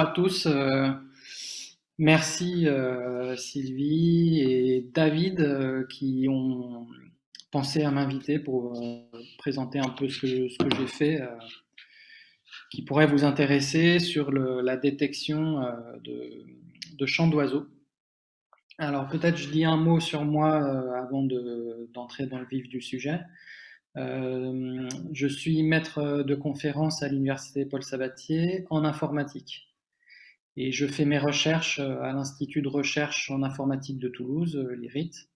à tous. Euh, merci euh, Sylvie et David euh, qui ont pensé à m'inviter pour présenter un peu ce que, j'ai fait qui pourrait vous intéresser sur le, la détection de, de chants d'oiseaux. Alors peut-être je dis un mot sur moi avant d'entrer dans le vif du sujet. Je suis maître de conférence à l'université Paul Sabatier en informatique. Et je fais mes recherches euh, à l'Institut de recherche en informatique de Toulouse, euh, l'IRIT.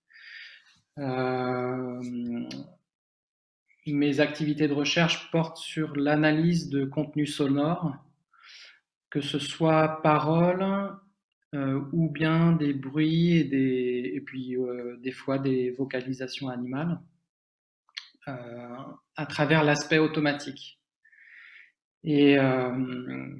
mes activités de recherche portent sur l'analyse de contenus sonores, que ce soit paroles ou bien des bruits et, des, puis des fois des vocalisations animales. Euh, à travers l'aspect automatique. Et, euh,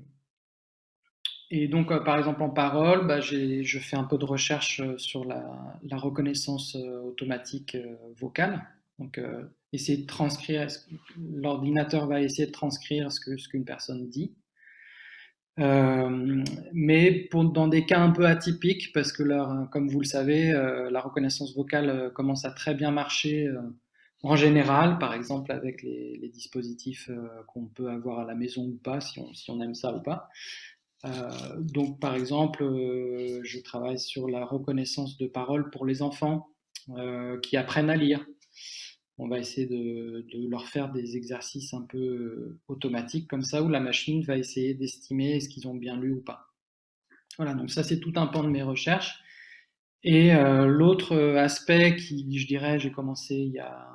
et donc, euh, par exemple, en parole, bah, je fais un peu de recherche sur la, reconnaissance automatique vocale. Donc, essayer de transcrire, l'ordinateur va essayer de transcrire ce qu'une ce personne dit. mais pour, dans des cas un peu atypiques, parce que comme vous le savez, la reconnaissance vocale commence à très bien marcher en général, par exemple avec les, dispositifs euh, qu'on peut avoir à la maison ou pas, si on, aime ça ou pas. Euh, donc par exemple, euh, je travaille sur la reconnaissance de paroles pour les enfants qui apprennent à lire. On va essayer de, leur faire des exercices un peu automatiques comme ça, où la machine va essayer d'estimer est-ce qu'ils ont bien lu ou pas. Voilà, donc ça c'est tout un pan de mes recherches. Et l'autre aspect qui, je dirais, j'ai commencé il y a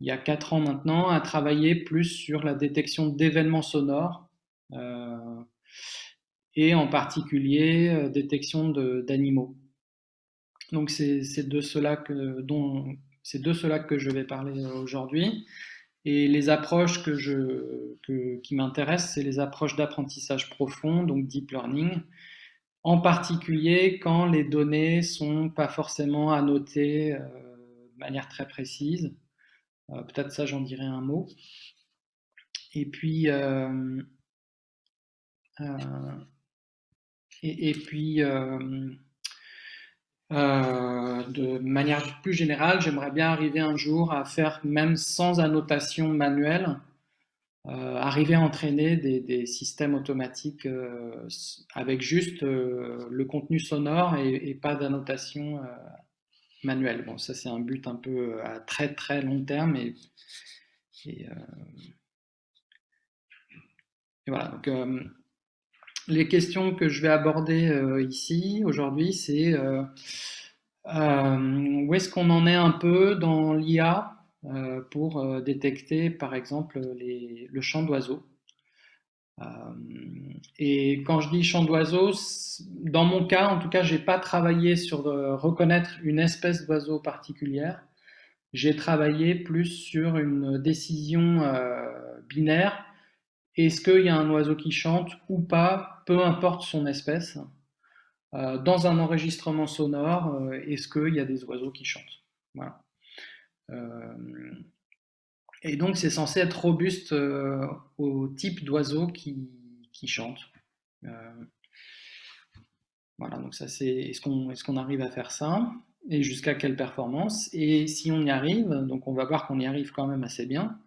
il y a quatre ans maintenant, à travailler plus sur la détection d'événements sonores euh, et en particulier euh, détection d'animaux. Donc c'est de cela que dont c'est de cela que je vais parler aujourd'hui. Et les approches que je, qui m'intéressent, c'est les approches d'apprentissage profond, donc deep learning, en particulier quand les données sont pas forcément annotées euh, de manière très précise, euh, peut-être ça, j'en dirai un mot. Et puis, euh, euh, et, puis de manière plus générale, j'aimerais bien arriver un jour à faire, même sans annotation manuelle, arriver à entraîner des, systèmes automatiques avec juste le contenu sonore et, pas d'annotation manuel. Bon, ça c'est un but un peu euh, à très très long terme et, et, euh, voilà. Donc, euh, les questions que je vais aborder ici aujourd'hui, c'est où est-ce qu'on en est un peu dans l'IA pour détecter par exemple le chant d'oiseaux. Et quand je dis chant d'oiseau, dans mon cas, en tout cas, j'ai pas travaillé sur euh, reconnaître une espèce d'oiseau particulière. J'ai travaillé plus sur une décision euh, binaire. Est-ce qu'il y a un oiseau qui chante ou pas, peu importe son espèce. Euh, dans un enregistrement sonore, est-ce qu'il y a des oiseaux qui chantent? Voilà. Et donc, c'est censé être robuste au type d'oiseau qui, qui chantent. Euh, voilà, donc ça c'est, est-ce qu'on est qu'on arrive à faire ça? Et jusqu'à quelle performance? Et si on y arrive, donc on va voir qu'on y arrive quand même assez bien,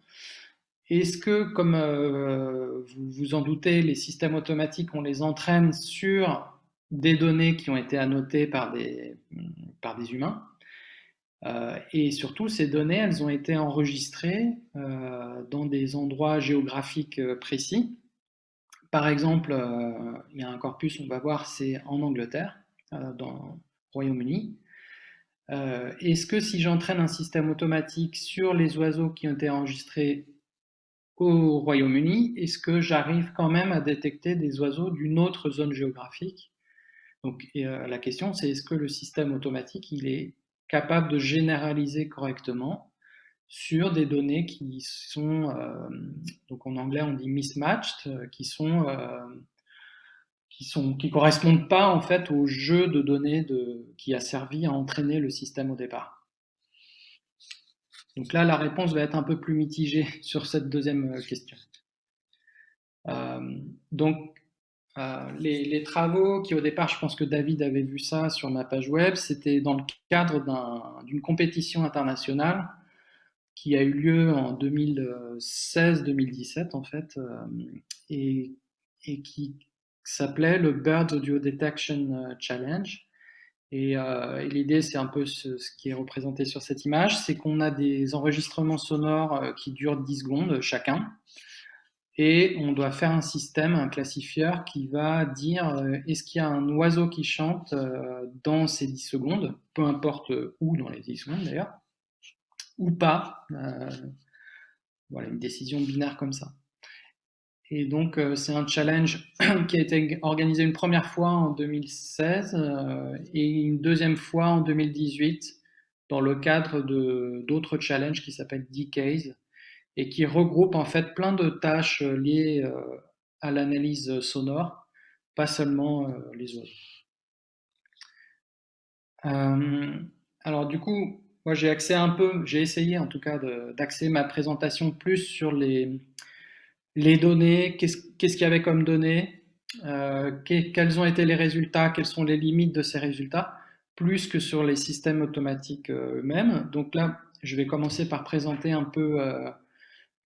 est-ce que, comme euh, vous vous en doutez, les systèmes automatiques, on les entraîne sur des données qui ont été annotées par des, humains euh, et surtout, ces données, elles ont été enregistrées dans des endroits géographiques précis par exemple, euh, il y a un corpus, on va voir, c'est en Angleterre, euh, dans Royaume-Uni. Euh, est-ce que si j'entraîne un système automatique sur les oiseaux qui ont été enregistrés au Royaume-Uni, est-ce que j'arrive quand même à détecter des oiseaux d'une autre zone géographique? Donc la question c'est est-ce que le système automatique il est capable de généraliser correctement sur des données qui sont, euh, donc en anglais on dit mismatched, euh, qui sont, euh, qui sont, qui correspondent pas en fait au jeu de données de, qui a servi à entraîner le système au départ? Donc là, la réponse va être un peu plus mitigée sur cette deuxième question. donc, Euh, les, travaux qui au départ, je pense que David avait vu ça sur ma page web, c'était dans le cadre d'une compétition internationale qui a eu lieu en 2016-2017 en fait, euh, et, qui s'appelait le Bird Audio Detection Challenge. Et, et l'idée, c'est un peu ce, qui est représenté sur cette image, c'est qu'on a des enregistrements sonores qui durent 10 secondes chacun, et on doit faire un système, un classifieur qui va dire euh, est-ce qu'il y a un oiseau qui chante euh, dans ces 10 secondes, peu importe où dans les 10 secondes d'ailleurs, ou pas. Euh, voilà, une décision binaire comme ça. Et donc, c'est un challenge qui a été organisé une première fois en 2016 et une deuxième fois en 2018 dans le cadre d'autres challenges qui s'appellent Decays, et qui regroupe en fait plein de tâches euh, liées euh, à l'analyse sonore, pas seulement euh, les oiseaux. alors du coup, moi j'ai accès un peu, j'ai essayé en tout cas d'axer ma présentation plus sur les, les données, qu'est-ce qu'il y avait comme données, quels ont été les résultats, quelles sont les limites de ces résultats, plus que sur les systèmes automatiques eux-mêmes. Donc là, je vais commencer par présenter un peu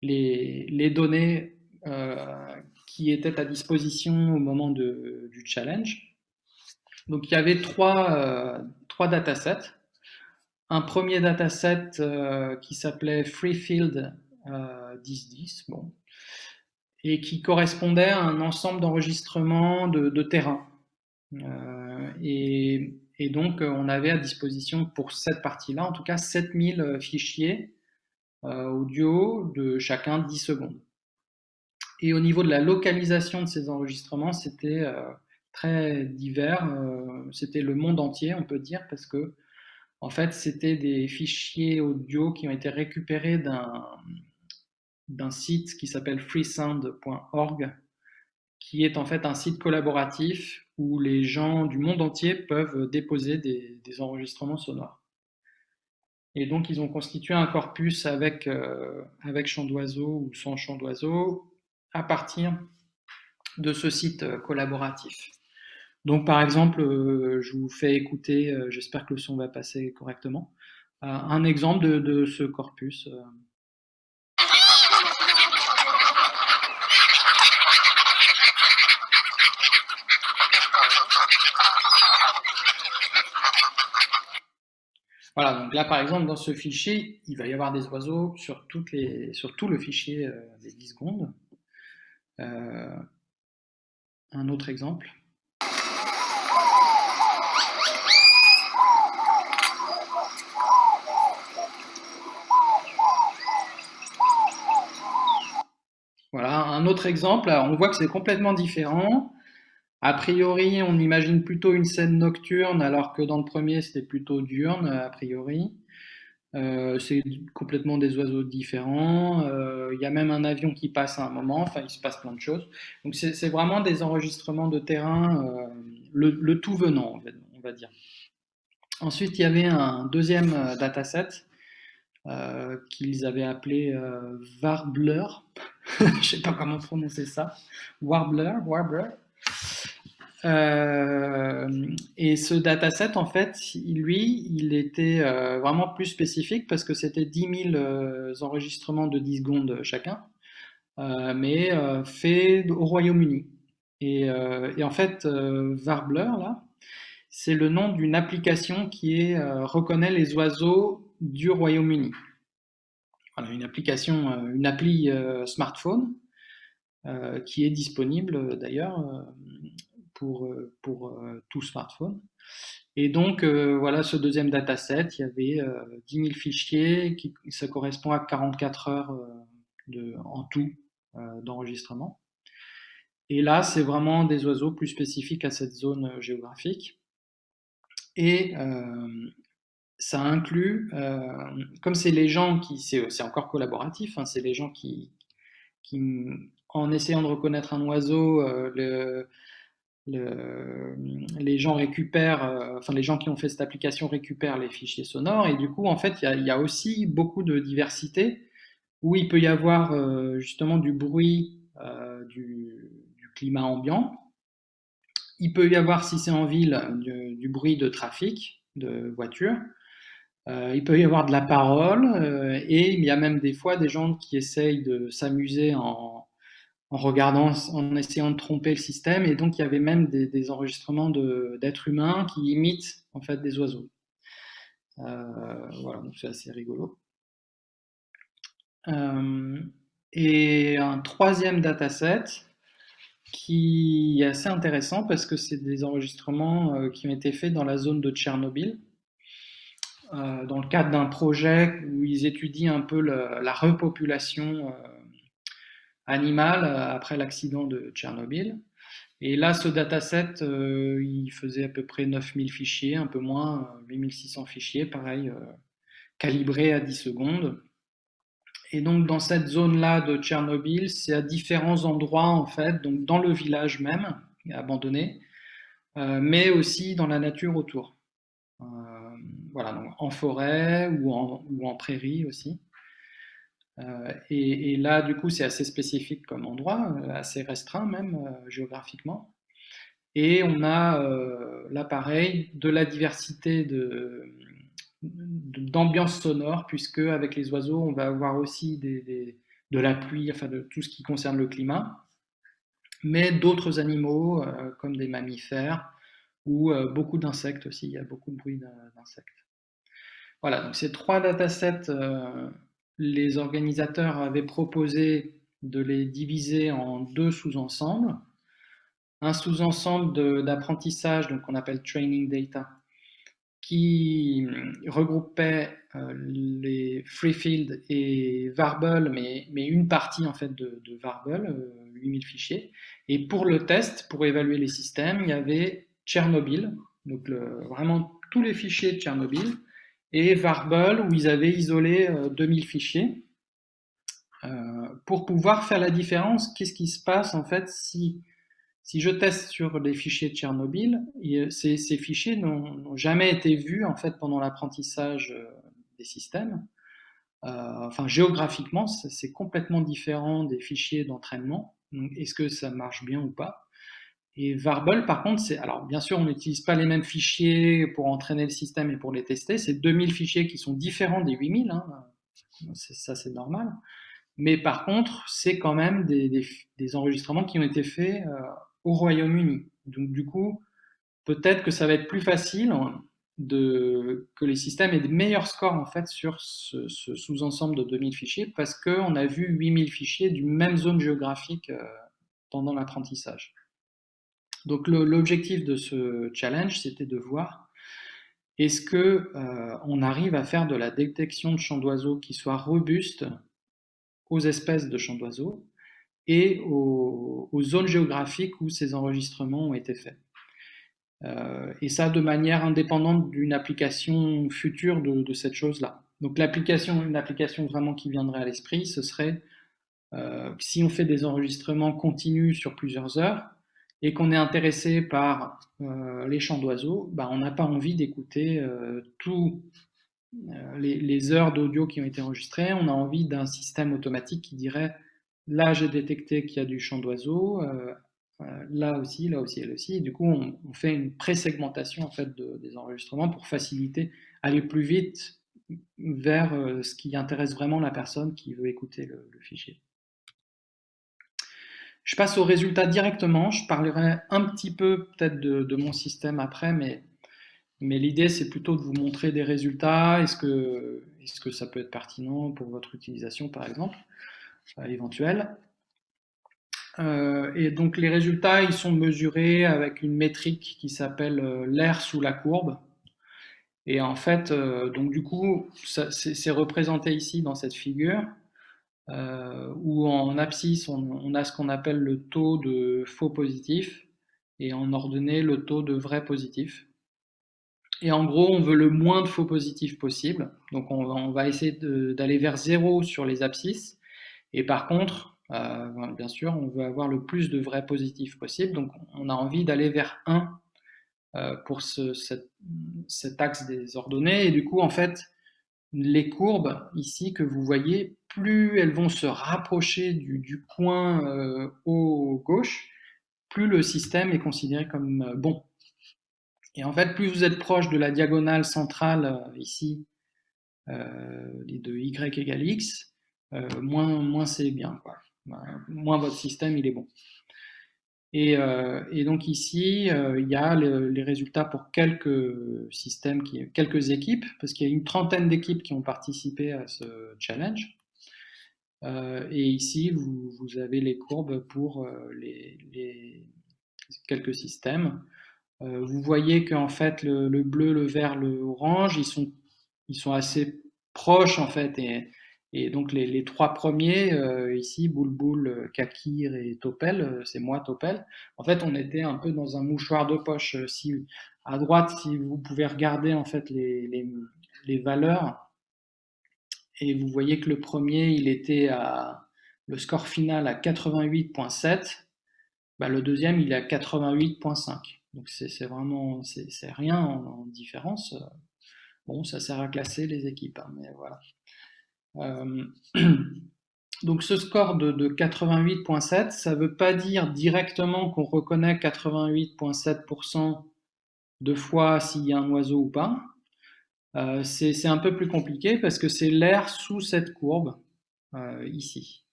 les, données euh, qui étaient à disposition au moment du challenge. Donc il y avait trois, euh, datasets. Un premier dataset euh, qui s'appelait Freefield 1010, bon, et qui correspondait à un ensemble d'enregistrements de, terrain. Et, et, donc, on avait à disposition pour cette partie-là, en tout cas, 7000 fichiers euh, audio de chacun 10 secondes. Et au niveau de la localisation de ces enregistrements, c'était euh, très divers. Euh, c'était le monde entier, on peut dire, parce que en fait, c'était des fichiers audio qui ont été récupérés d'un site qui s'appelle freesound.org, qui est en fait un site collaboratif où les gens du monde entier peuvent déposer des enregistrements sonores. Et donc, ils ont constitué un corpus avec, euh, chant d'oiseau ou sans chant d'oiseau à partir de ce site euh, collaboratif. Donc, par exemple, euh, je vous fais écouter, j'espère que le son va passer correctement, un exemple de ce corpus. Voilà, donc là par exemple dans ce fichier, il va y avoir des oiseaux sur, toutes les, sur tout le fichier euh, des 10 secondes. Euh, un autre exemple. Voilà, un autre exemple, on voit que c'est complètement différent. A priori, on imagine plutôt une scène nocturne, alors que dans le premier, c'était plutôt diurne, a priori. Euh, c'est complètement des oiseaux différents. Euh, il y a même un avion qui passe à un moment. Enfin, il se passe plein de choses. Donc, c'est vraiment des enregistrements de terrain, euh, le, tout venant, on va dire. Ensuite, il y avait un deuxième dataset qu'ils avaient appelé Warbler. Je ne sais pas comment prononcer ça. Warbler, Warbler. Euh, et ce dataset, en fait, lui, il était euh, vraiment plus spécifique parce que c'était 10 000 euh, enregistrements de 10 secondes chacun, mais fait au Royaume-Uni. Et, en fait, Warbler, là, c'est le nom d'une application qui est, reconnaît les oiseaux du Royaume-Uni. Voilà, une application, une appli smartphone qui est disponible d'ailleurs pour, euh, euh, tout smartphone. Et donc, euh, voilà ce deuxième dataset, il y avait 10 000 fichiers, qui, ça correspond à 44 heures de, en tout d'enregistrement. Et là, c'est vraiment des oiseaux plus spécifiques à cette zone géographique. Et ça inclut, comme c'est les gens qui, c'est encore collaboratif, hein, c'est les gens qui, en essayant de reconnaître un oiseau, les gens récupèrent, euh, enfin les gens qui ont fait cette application récupèrent les fichiers sonores et du coup en fait il y, a aussi beaucoup de diversité où il peut y avoir euh, justement du bruit euh, du, climat ambiant il peut y avoir, si c'est en ville, du, bruit de trafic, de voitures. Euh, il peut y avoir de la parole, euh, et il y a même des fois des gens qui essayent de s'amuser en, regardant, en essayant de tromper le système, et donc il y avait même des, enregistrements d'êtres humains qui imitent en fait des oiseaux. voilà, donc c'est assez rigolo. et un troisième dataset, qui est assez intéressant parce que c'est des enregistrements euh, qui ont été faits dans la zone de Tchernobyl, euh, dans le cadre d'un projet où ils étudient un peu la repopulation euh, animale après l'accident de Tchernobyl. Et là, ce dataset, il faisait à peu près 9000 fichiers, un peu moins, 8600 fichiers, pareil, calibrés à 10 secondes. Et donc dans cette zone-là de Tchernobyl, c'est à différents endroits en fait, donc dans le village même, abandonné, euh, mais aussi dans la nature autour. Euh, voilà, donc en forêt ou en prairie aussi. Euh, et, là, du coup, c'est assez spécifique comme endroit, assez restreint même géographiquement. Et on a l'appareil de la diversité d'ambiance sonore, puisque avec les oiseaux, on va avoir aussi de la pluie, enfin de tout ce qui concerne le climat, mais d'autres animaux, euh, comme des mammifères, ou euh, beaucoup d'insectes aussi, il y a beaucoup de bruit d'insectes. Voilà, donc ces trois datasets, euh, les organisateurs avaient proposé de les diviser en deux sous-ensembles. Un sous-ensemble d'apprentissage, donc qu'on appelle Training Data, qui regroupait euh, les Freefield et Varble, mais, une partie en fait de, de Varble, 8000 euh, fichiers. Et pour le test, pour évaluer les systèmes, il y avait Tchernobyl, donc vraiment tous les fichiers de Tchernobyl, et Varble, où ils avaient isolé 2000 euh, fichiers, pour pouvoir faire la différence, qu'est-ce qui se passe en fait si si je teste sur les fichiers de Tchernobyl, ces, ces fichiers n'ont jamais été vus en fait pendant l'apprentissage euh, des systèmes. Euh, enfin, géographiquement, c'est complètement différent des fichiers d'entraînement. Est-ce que ça marche bien ou pas? Et Varble, par contre, c'est alors bien sûr, on n'utilise pas les mêmes fichiers pour entraîner le système et pour les tester. C'est 2000 fichiers qui sont différents des 8000. Hein. Ça, c'est normal. Mais par contre, c'est quand même des, enregistrements qui ont été faits euh, au Royaume-Uni. Donc du coup, peut-être que ça va être plus facile de, que les systèmes aient de meilleurs scores en fait sur ce, sous-ensemble de 2000 fichiers parce qu'on a vu 8000 fichiers d'une même zone géographique euh, pendant l'apprentissage. Donc l'objectif de ce challenge, c'était de voir est-ce que euh, on arrive à faire de la détection de champs d'oiseaux qui soit robuste aux espèces de champs d'oiseaux et aux, zones géographiques où ces enregistrements ont été faits. Euh, et ça de manière indépendante d'une application future de, cette chose-là. Donc l'application, une application vraiment qui viendrait à l'esprit, ce serait euh, si on fait des enregistrements continus sur plusieurs heures et qu'on est intéressé par euh, les chants d'oiseaux, bah, on n'a pas envie d'écouter tous les, les, heures d'audio qui ont été enregistrées, on a envie d'un système automatique qui dirait Là, j'ai détecté qu'il y a du chant d'oiseaux, euh, euh, là aussi, là aussi, là aussi. Et du coup, on, fait une pré-segmentation en fait, des enregistrements pour faciliter, aller plus vite vers euh, ce qui intéresse vraiment la personne qui veut écouter le, fichier. Je passe aux résultats directement. Je parlerai un petit peu peut-être de, mon système après, mais, mais l'idée c'est plutôt de vous montrer des résultats. Est-ce que, est que ça peut être pertinent pour votre utilisation par exemple éventuelle? Euh, et donc les résultats, ils sont mesurés avec une métrique qui s'appelle euh, l'air sous la courbe. Et en fait, euh, donc du coup, c'est représenté ici dans cette figure, où en abscisse, on, a ce qu'on appelle le taux de faux positif, et en ordonnée, le taux de vrai positif. Et en gros, on veut le moins de faux positifs possible. Donc on, on va essayer d'aller vers zéro sur les abscisses, et par contre, euh, bien sûr, on veut avoir le plus de vrais positifs possible, donc on a envie d'aller vers 1 euh, pour ce, cet axe des ordonnées, et du coup, en fait, les courbes ici que vous voyez, plus elles vont se rapprocher du, coin euh, haut gauche, plus le système est considéré comme bon. Et en fait, plus vous êtes proche de la diagonale centrale ici, de y égale x, moins, c'est bien. Moins votre système il est bon. Et, donc ici, il y a les résultats pour quelques systèmes, quelques équipes, parce qu'il y a une trentaine d'équipes qui ont participé à ce challenge. et ici, vous, avez les courbes pour les, quelques systèmes. vous voyez qu'en fait, le, le, bleu, le vert, le orange, ils sont, ils sont assez proches en fait, et donc les, trois premiers, euh, ici, Boulboul, Kakir et Topel, euh, c'est moi Topel, en fait on était un peu dans un mouchoir de poche. Euh, si, à droite, si vous pouvez regarder en fait les, les, valeurs, et vous voyez que le premier, il était à le score final à 88.7, bah, le deuxième, il est à 88.5. Donc c'est vraiment, rien en, différence. Bon, ça sert à classer les équipes, hein, mais voilà. Euh, donc ce score de, 88.7, ça ne veut pas dire directement qu'on reconnaît 88.7% de fois s'il y a un oiseau ou pas. Euh, c'est un peu plus compliqué parce que c'est l'air sous cette courbe, euh, ici.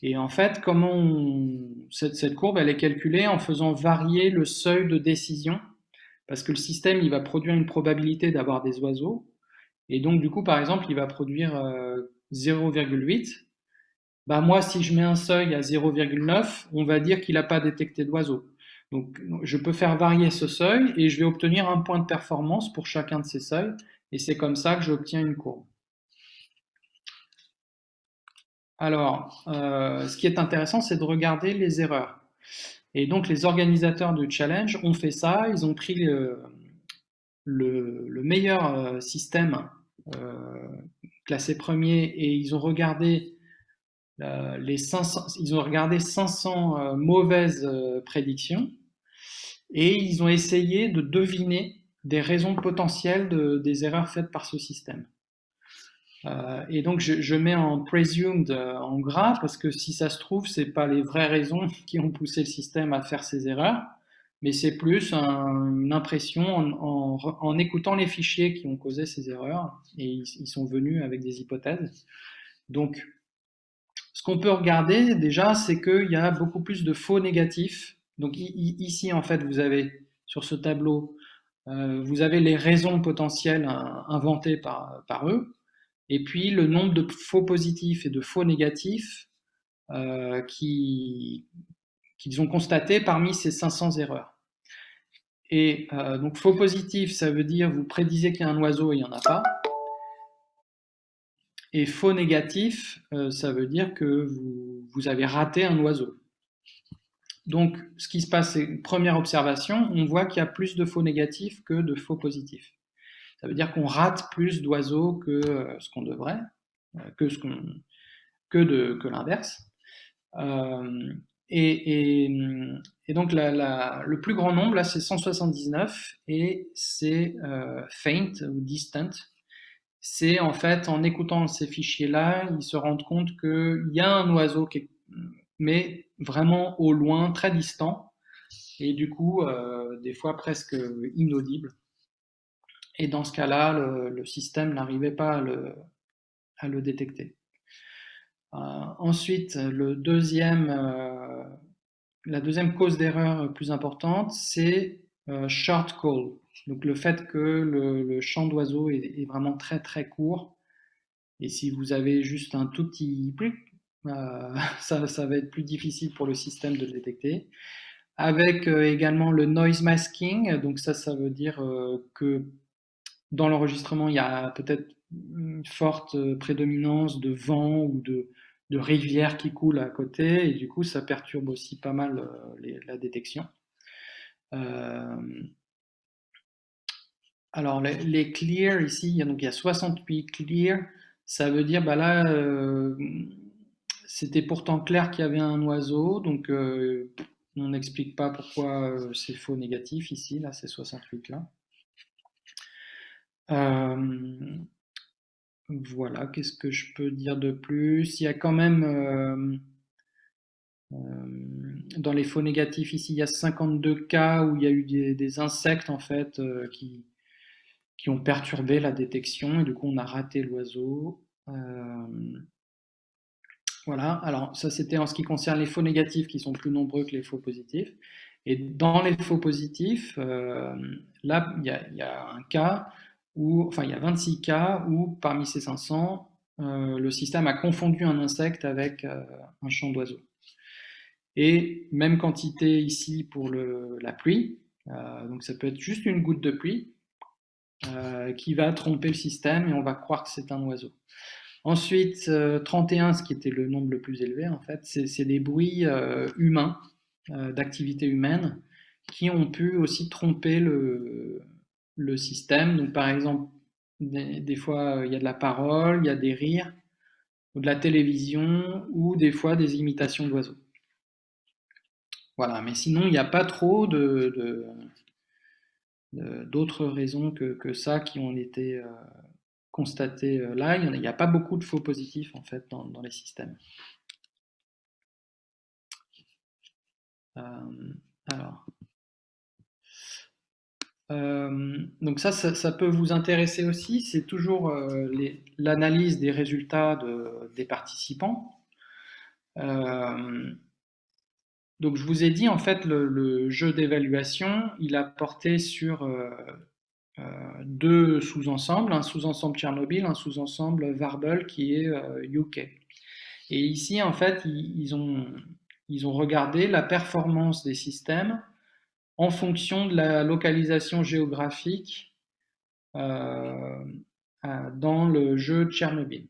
Et en fait, comment cette, cette, courbe, elle est calculée en faisant varier le seuil de décision, parce que le système, il va produire une probabilité d'avoir des oiseaux, et donc, du coup, par exemple, il va produire 0,8. Euh, bah, moi, si je mets un seuil à 0,9, on va dire qu'il n'a pas détecté d'oiseau. Donc, je peux faire varier ce seuil et je vais obtenir un point de performance pour chacun de ces seuils. Et c'est comme ça que j'obtiens une courbe. Alors, euh, ce qui est intéressant, c'est de regarder les erreurs. Et donc, les organisateurs du challenge ont fait ça. Ils ont pris le, le meilleur euh, système euh, classé premier et ils ont regardé euh, les 500, ils ont regardé 500 euh, mauvaises prédictions et ils ont essayé de deviner des raisons potentielles de, des erreurs faites par ce système. et donc je, je, mets en presumed en gras parce que si ça se trouve, c'est pas les vraies raisons qui ont poussé le système à faire ces erreurs mais c'est plus une impression en, écoutant les fichiers qui ont causé ces erreurs, et ils, sont venus avec des hypothèses. Donc, ce qu'on peut regarder déjà, c'est qu'il y a beaucoup plus de faux négatifs. Donc ici, en fait, vous avez sur ce tableau, euh, vous avez les raisons potentielles inventées par, par, eux, et puis le nombre de faux positifs et de faux négatifs euh, qui, qu'ils ont constaté parmi ces 500 erreurs. Et euh, donc faux positif, ça veut dire vous prédisez qu'il y a un oiseau et il n'y en a pas. Et faux négatif, euh, ça veut dire que vous, avez raté un oiseau. Donc ce qui se passe, c'est première observation, on voit qu'il y a plus de faux négatifs que de faux positifs. Ça veut dire qu'on rate plus d'oiseaux que euh, ce qu'on devrait, que l'inverse. Et, donc le plus grand nombre, là, c'est 179, et c'est euh, faint ou distant. C'est en fait, en écoutant ces fichiers-là, ils se rendent compte qu'il y a un oiseau qui est, mais vraiment au loin, très distant, et du coup, euh, des fois presque inaudible. Et dans ce cas-là, le, système n'arrivait pas à le détecter. Euh, ensuite, le deuxième, la deuxième cause d'erreur plus importante, c'est euh, short call. Donc le fait que le, champ d'oiseau est, vraiment très très court. Et si vous avez juste un tout petit ça, ça, va être plus difficile pour le système de le détecter. Avec également le noise masking, donc ça, ça veut dire que dans l'enregistrement, il y a peut-être une forte prédominance de vent ou de, de rivières qui coulent à côté, et du coup, ça perturbe aussi pas mal euh, la détection. Euh, alors, les, clear, ici, il y, a, donc, il y a 68 clear, ça veut dire, bah là, euh, c'était pourtant clair qu'il y avait un oiseau, donc on n'explique pas pourquoi c'est faux négatif ici, là, c'est 68 là. Voilà, qu'est-ce que je peux dire de plus? Il y a quand même, euh, dans les faux négatifs, ici, il y a 52 cas où il y a eu des, insectes en fait qui, qui ont perturbé la détection et du coup on a raté l'oiseau. voilà, alors ça c'était en ce qui concerne les faux négatifs qui sont plus nombreux que les faux positifs. Et dans les faux positifs, là il y, a un cas enfin il y a 26 cas où parmi ces 500, le système a confondu un insecte avec un champ d'oiseaux. Et même quantité ici pour la pluie, euh, donc ça peut être juste une goutte de pluie euh, qui va tromper le système et on va croire que c'est un oiseau. Ensuite, 31, euh, ce qui était le nombre le plus élevé en fait, c'est des bruits humains, d'activité humaine, qui ont pu aussi tromper le, le système. Donc par exemple, des, fois il y a de la parole, il y a des rires, ou de la télévision, ou des fois des imitations d'oiseaux. Voilà, mais sinon, il n'y a pas trop de, d'autres raisons que, ça qui ont été euh, constatées euh, là. Il n'y a, pas beaucoup de faux positifs en fait dans, les systèmes. Euh, alors. Donc ça, ça, peut vous intéresser aussi, c'est toujours l'analyse des résultats des participants. Donc je vous ai dit, en fait, le, jeu d'évaluation, il a porté sur euh, euh, deux sous-ensembles, un sous-ensemble Tchernobyl, un sous-ensemble Varble qui est UK. Euh, Et ici, en fait, ils, ont, ils ont regardé la performance des systèmes en fonction de la localisation géographique dans le jeu Tchernobyl.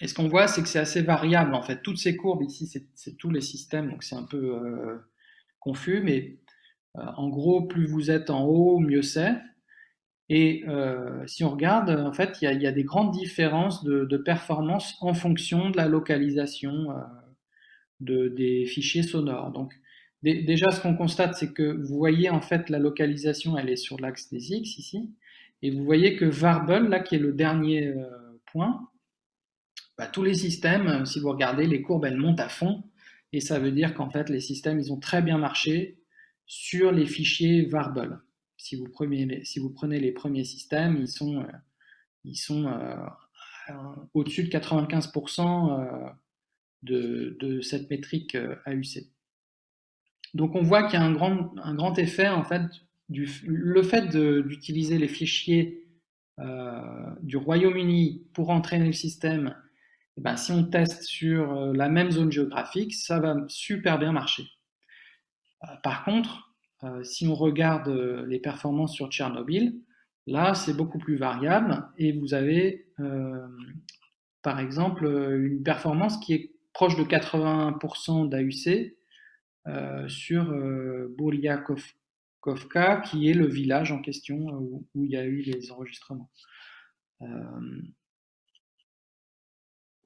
Et ce qu'on voit, c'est que c'est assez variable en fait. Toutes ces courbes ici, c'est tous les systèmes, donc c'est un peu euh, confus, mais euh, en gros, plus vous êtes en haut, mieux c'est. Et euh, si on regarde, en fait, il y, a des grandes différences de, performance en fonction de la localisation de, des fichiers sonores. Donc, déjà, ce qu'on constate, c'est que vous voyez en fait la localisation, elle est sur l'axe des X ici, et vous voyez que Varble, là, qui est le dernier point, bah, tous les systèmes, euh, si vous regardez, les courbes, elles montent à fond. Et ça veut dire qu'en fait, les systèmes, ils ont très bien marché sur les fichiers Varble. Si vous prenez les, premiers systèmes, ils sont, euh, ils sont euh, au-dessus de 95% de, cette métrique AUC. Donc on voit qu'il y a un grand, effet, en fait, du, le fait d'utiliser les fichiers du Royaume-Uni pour entraîner le système eh ben, si on teste sur euh, la même zone géographique, ça va super bien marcher. Euh, par contre, euh, si on regarde les performances sur Tchernobyl, là, c'est beaucoup plus variable et vous avez, par exemple, une performance qui est proche de 80% d'AUC sur Bouriakovka, qui est le village en question où, où, il y a eu les enregistrements.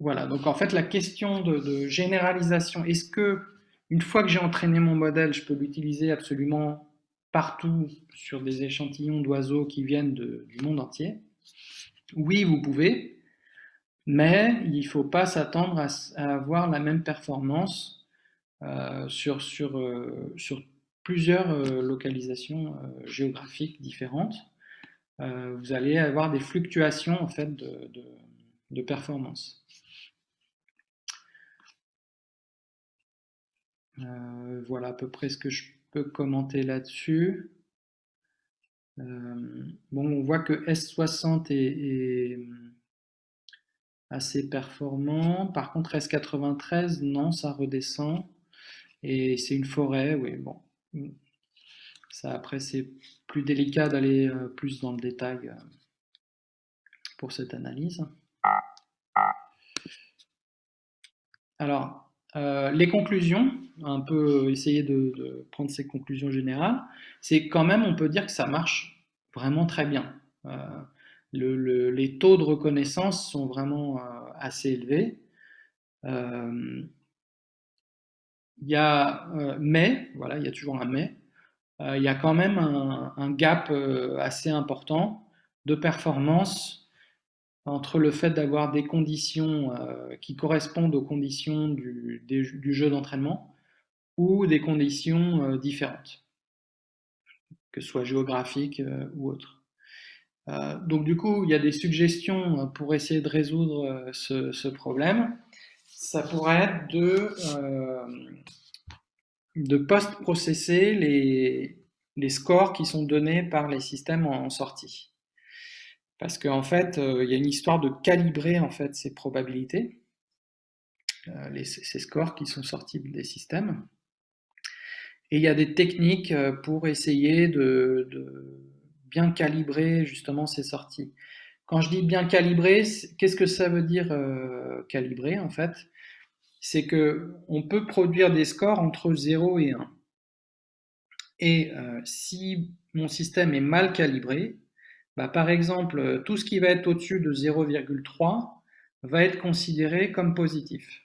Voilà, donc en fait la question de, généralisation, est-ce que une fois que j'ai entraîné mon modèle, je peux l'utiliser absolument partout sur des échantillons d'oiseaux qui viennent du monde entier? Oui, vous pouvez, mais il ne faut pas s'attendre à, avoir la même performance euh, sur, sur, euh, sur, plusieurs euh, localisations géographiques différentes. vous allez avoir des fluctuations en fait de, de performance. Euh, voilà à peu près ce que je peux commenter là-dessus. Euh, bon, on voit que S60 est, assez performant. Par contre, S93, non, ça redescend. Et c'est une forêt, oui, bon. Ça, après, c'est plus délicat d'aller euh, plus dans le détail pour cette analyse. Alors, euh, les conclusions, un peu essayer de, prendre ces conclusions générales, c'est quand même, on peut dire que ça marche vraiment très bien. Euh, les taux de reconnaissance sont vraiment euh, assez élevés. Il y a mais, voilà, il y a toujours un mais, il y a quand même un, gap assez important de performance entre le fait d'avoir des conditions euh, qui correspondent aux conditions du, jeu d'entraînement ou des conditions euh, différentes, que ce soit géographiques euh, ou autres. donc du coup, il y a des suggestions pour essayer de résoudre ce, problème. Ça pourrait être de, de post-processer les, scores qui sont donnés par les systèmes en sortie. Parce qu'en fait, euh, il y a une histoire de calibrer en fait ces probabilités, euh, ces scores qui sont sortis des systèmes. Et il y a des techniques euh, pour essayer de, bien calibrer justement ces sorties. Quand je dis bien calibrer, qu'est-ce que ça veut dire calibrer en fait? C'est que on peut produire des scores entre 0 et 1. Et si mon système est mal calibré, bah, par exemple, tout ce qui va être au-dessus de 0,3 va être considéré comme positif.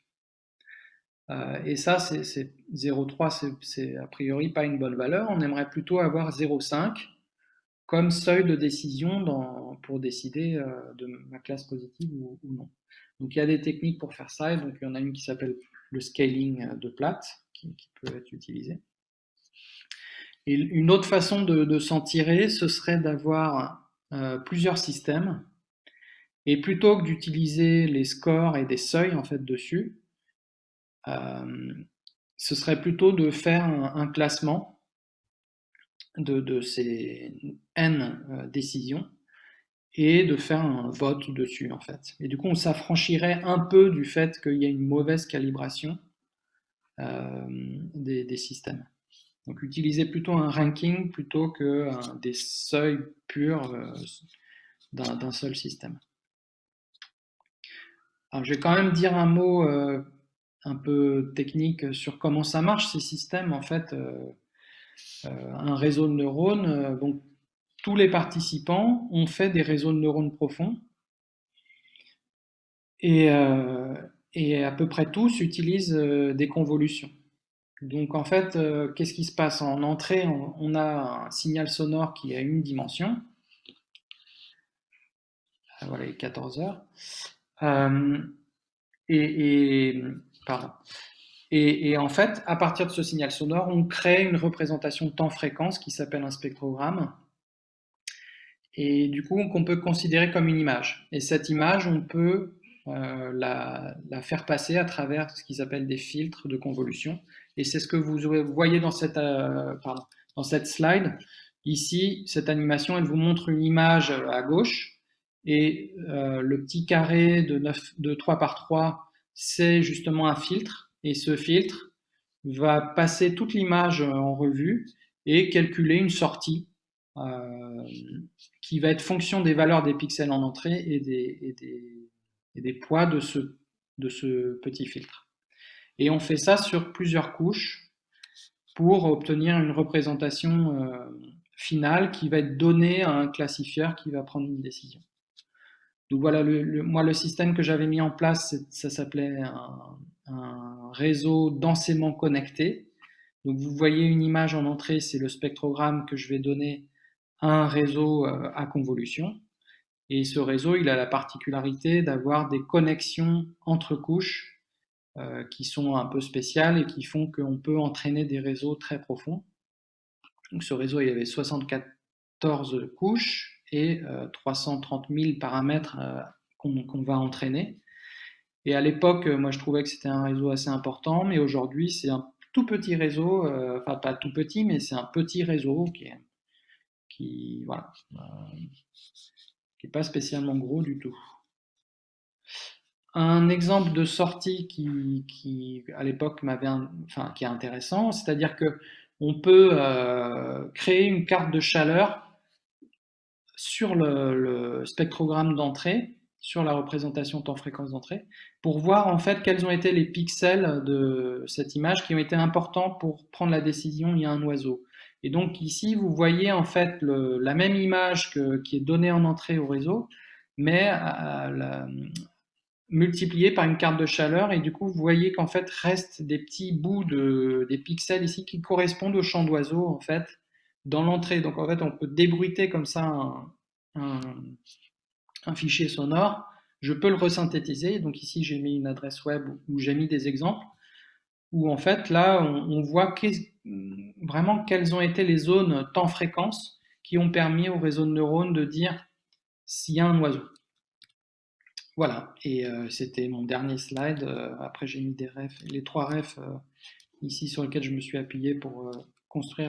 Euh, et ça, c'est 0,3, c'est a priori pas une bonne valeur. On aimerait plutôt avoir 0,5 comme seuil de décision dans, pour décider euh, de ma classe positive ou, non. Donc il y a des techniques pour faire ça, et donc il y en a une qui s'appelle le scaling de plate, qui, peut être utilisée. Et une autre façon de, s'en tirer, ce serait d'avoir euh, plusieurs systèmes. Et plutôt que d'utiliser les scores et des seuils en fait dessus, euh, ce serait plutôt de faire un, classement de, ces n euh, décisions et de faire un vote dessus en fait. Et du coup, on s'affranchirait un peu du fait qu'il y a une mauvaise calibration des systèmes. Donc utiliser plutôt un ranking plutôt que des seuils purs euh, d'un seul système. Alors je vais quand même dire un mot euh, un peu technique sur comment ça marche ces systèmes. En fait, euh, un réseau de neurones, donc tous les participants ont fait des réseaux de neurones profonds et, et à peu près tous utilisent des convolutions. Donc en fait, euh, qu'est-ce qui se passe? En entrée, on, a un signal sonore qui a une dimension. Voilà, il est 14 heures. Euh, et, et, en fait, à partir de ce signal sonore, on crée une représentation temps-fréquence qui s'appelle un spectrogramme. Et du coup, qu'on peut considérer comme une image. Et cette image, on peut euh, la, faire passer à travers ce qu'ils appellent des filtres de convolution. Et c'est ce que vous voyez dans cette, euh, dans cette slide. Ici, cette animation, elle vous montre une image à gauche et euh, le petit carré de, 9, de 3 par 3, c'est justement un filtre. Et ce filtre va passer toute l'image en revue et calculer une sortie euh, qui va être fonction des valeurs des pixels en entrée et des poids de ce, de ce petit filtre. Et on fait ça sur plusieurs couches pour obtenir une représentation euh, finale qui va être donnée à un classifieur qui va prendre une décision. Donc voilà, le, moi le système que j'avais mis en place, ça s'appelait un, réseau densément connecté. Vous voyez une image en entrée, c'est le spectrogramme que je vais donner à un réseau euh, à convolution. Et ce réseau, il a la particularité d'avoir des connexions entre couches euh, qui sont un peu spéciales et qui font qu'on peut entraîner des réseaux très profonds. Ce réseau, il y avait 74 couches et 330 euh, 000 paramètres qu'on va entraîner. Et à l'époque, moi je trouvais que c'était un réseau assez important, mais aujourd'hui c'est un tout petit réseau, enfin pas tout petit, mais c'est un petit réseau qui est, qui, voilà, qui est pas spécialement gros du tout. Un exemple de sortie qui, à l'époque, m'avait, enfin, qui est intéressant, c'est-à-dire que on peut euh, créer une carte de chaleur sur le, spectrogramme d'entrée, sur la représentation temps-fréquence d'entrée, pour voir en fait quels ont été les pixels de cette image qui ont été importants pour prendre la décision il y a un oiseau. Et donc ici, vous voyez en fait la même image qui est donnée en entrée au réseau, mais à, la, multiplié par une carte de chaleur et du coup vous voyez qu'en fait restent des petits bouts de des pixels ici qui correspondent au champ d'oiseau en fait dans l'entrée donc en fait on peut débruiter comme ça un fichier sonore, je peux le resynthétiser. Donc ici, j'ai mis une adresse web où j'ai mis des exemples, où en fait, là, on, voit vraiment quelles ont été les zones temps-fréquence qui ont permis au réseau de neurones de dire s'il y a un oiseau. Voilà, et euh, c'était mon dernier slide. Euh, après, j'ai mis des refs, les trois refs euh, ici sur lesquels je me suis appuyé pour construire